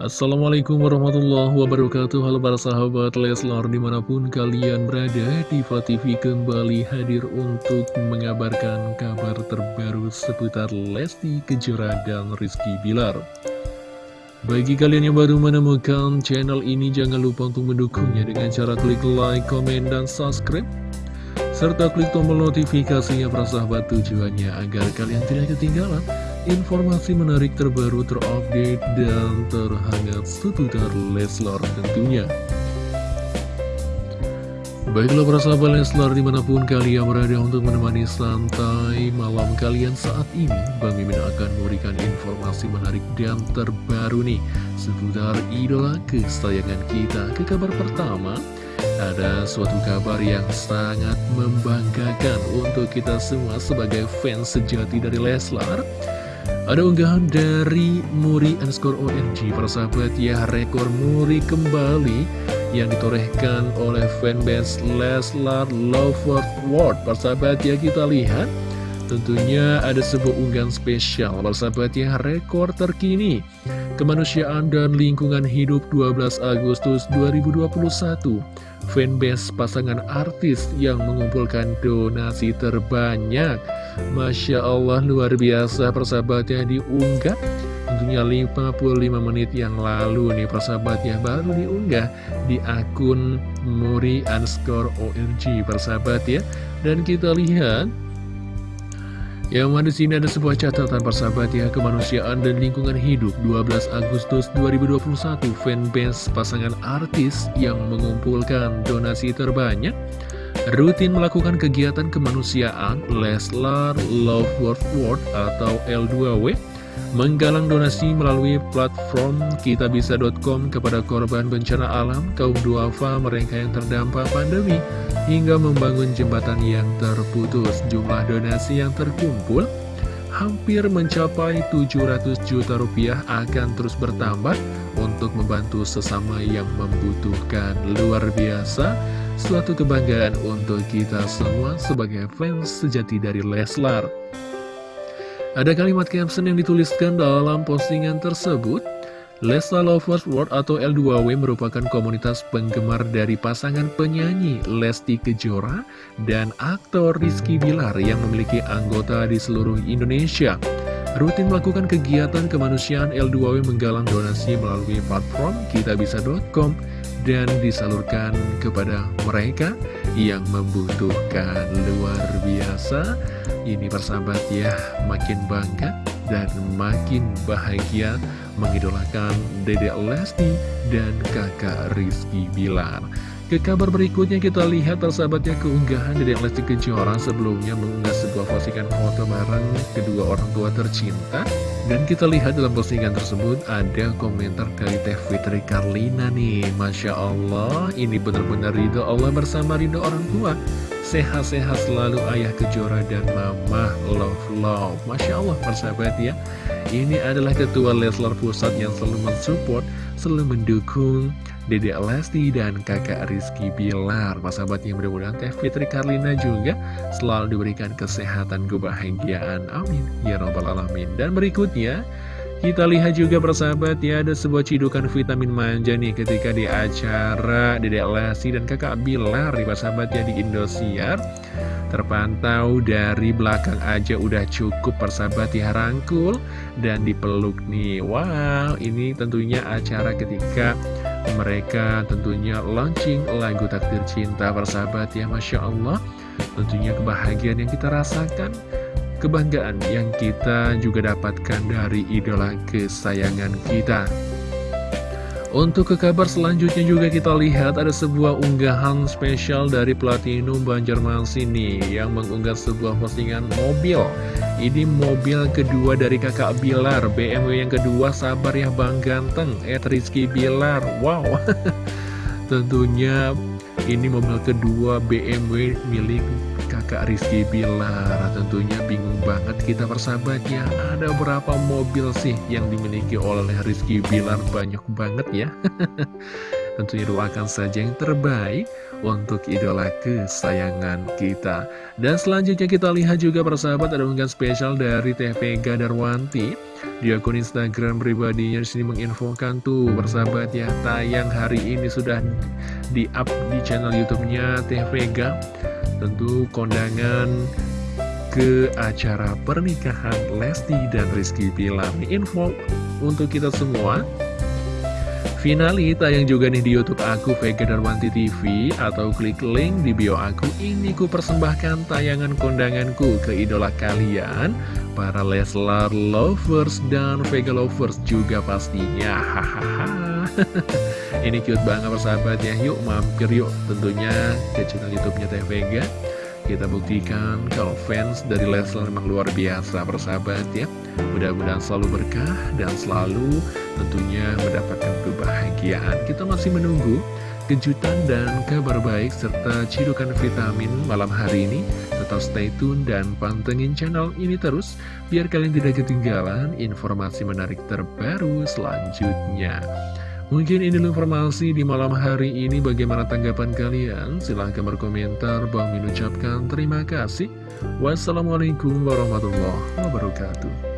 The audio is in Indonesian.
Assalamualaikum warahmatullahi wabarakatuh. Halo para sahabat Leslar di mana pun kalian berada Diva TV kembali hadir untuk mengabarkan kabar terbaru seputar Lesti Kejora dan Rizky Bilar. Bagi kalian yang baru menemukan channel ini jangan lupa untuk mendukungnya dengan cara klik like, komen, dan subscribe. Serta klik tombol notifikasinya para sahabat tujuannya agar kalian tidak ketinggalan informasi menarik terbaru terupdate dan terhangat seputar Leslar tentunya. Baiklah para sahabat Leslar di mana pun kalian berada untuk menemani santai malam kalian saat ini Bang Mimin akan memberikan informasi menarik dan terbaru nih Seputar idola kesayangan kita Ke kabar pertama ada suatu kabar yang sangat membanggakan untuk kita semua sebagai fans sejati dari Leslar ada unggahan dari Muri underscore OMG Persahabat ya rekor Muri kembali Yang ditorehkan oleh fanbase Leslar Lovers World. Persahabat ya kita lihat Tentunya ada sebuah unggahan spesial Persahabat ya rekor terkini. Kemanusiaan dan Lingkungan Hidup 12 Agustus 2021 Fanbase pasangan artis yang mengumpulkan donasi terbanyak. Masya Allah luar biasa persahabatnya diunggah. Tentunya 55 menit yang lalu nih persahabatnya baru diunggah di akun Muri underscore ORG persahabat ya. Dan kita lihat yang mana di sini ada sebuah catatan persahabat ya kemanusiaan dan lingkungan hidup. 12 Agustus 2021 fanbase pasangan artis yang mengumpulkan donasi terbanyak rutin melakukan kegiatan kemanusiaan Leslar Love World World atau L2W menggalang donasi melalui platform kitabisa.com kepada korban bencana alam, kaum duafa, mereka yang terdampak pandemi, hingga membangun jembatan yang terputus. Jumlah donasi yang terkumpul hampir mencapai 700 juta rupiah akan terus bertambah untuk membantu sesama yang membutuhkan. Luar biasa, suatu kebanggaan untuk kita semua sebagai fans sejati dari Leslar. Ada kalimat caption yang dituliskan dalam postingan tersebut Lesa Lovers World atau L2W merupakan komunitas penggemar dari pasangan penyanyi Lesti Kejora dan aktor Rizky Bilar yang memiliki anggota di seluruh Indonesia. Rutin melakukan kegiatan kemanusiaan L2W menggalang donasi melalui platform kitabisa.com dan disalurkan kepada mereka yang membutuhkan luar biasa. Ini persahabat ya, makin bangga dan makin bahagia mengidolakan Dedek Lesti dan kakak Rizky Bilar. Ke kabar berikutnya kita lihat persahabatnya keunggahan Dedek Lesti Kejora sebelumnya mengunggah sebuah postingan foto bareng kedua orang tua tercinta. Dan kita lihat dalam postingan tersebut ada komentar dari Teh Fitri Karlina nih. Masya Allah, ini benar-benar ridho Allah bersama ridho orang tua. Sehat-sehat selalu ayah Kejora dan mama love love. Masya Allah persahabat ya. Ini adalah ketua Leslar Pusat yang selalu mensupport, selalu mendukung Dede Lesti dan kakak Rizky Bilar. Sahabat yang mudah-mudahan Teh Fitri Karlina juga selalu diberikan kesehatan kebahagiaan. Amin. Ya Rabbal Alamin. Dan berikutnya kita lihat juga persahabat ya ada sebuah cidukan vitamin manja nih ketika di acara Dedek Lesti dan kakak Bilar nih persahabat ya di Indosiar Terpantau dari belakang aja udah cukup persahabat ya rangkul dan dipeluk nih Wow ini tentunya acara ketika mereka tentunya launching lagu Takdir Cinta persahabat ya Masya Allah Tentunya kebahagiaan yang kita rasakan kebanggaan yang kita juga dapatkan dari idola kesayangan kita. Untuk ke kabar selanjutnya juga kita lihat ada sebuah unggahan spesial dari Platinum Banjarmasin nih yang mengunggah sebuah postingan mobil. Ini mobil kedua dari kakak Bilar, BMW yang kedua sabar ya Bang Ganteng, Ed Rizky Bilar. Wow, tentunya ini mobil kedua BMW milik kakak Rizky Bilar. Tentunya bingung banget kita persahabat ya Ada berapa mobil sih yang dimiliki oleh Rizky Bilar? Banyak banget ya. Tentunya doakan saja yang terbaik untuk idola kesayangan kita. Dan selanjutnya kita lihat juga persahabat ada unggahan spesial dari TV Gadarwanti. Di akun Instagram pribadinya sini menginfokan tuh persahabat ya tayang hari ini sudah di up di channel YouTube-nya Vega. Tentu kondangan ke acara pernikahan Lesti dan Rizky Pilar. Info untuk kita semua. Finali tayang juga nih di Youtube aku Vega Darwanti TV atau klik link di bio aku ini ku persembahkan tayangan kondanganku ke idola kalian para Leslar lovers dan Vega lovers juga pastinya. Ini cute banget persahabat ya yuk mampir yuk tentunya ke channel youtube-nya Teh Vega. Kita buktikan kalau fans dari Leslar memang luar biasa persahabat ya Mudah-mudahan selalu berkah dan selalu tentunya mendapatkan kebahagiaan Kita masih menunggu kejutan dan kabar baik serta cidukan vitamin malam hari ini Tetap stay tune dan pantengin channel ini terus Biar kalian tidak ketinggalan informasi menarik terbaru selanjutnya Mungkin ini informasi di malam hari ini bagaimana tanggapan kalian? Silahkan berkomentar, Bang Min ucapkan terima kasih. Wassalamualaikum warahmatullahi wabarakatuh.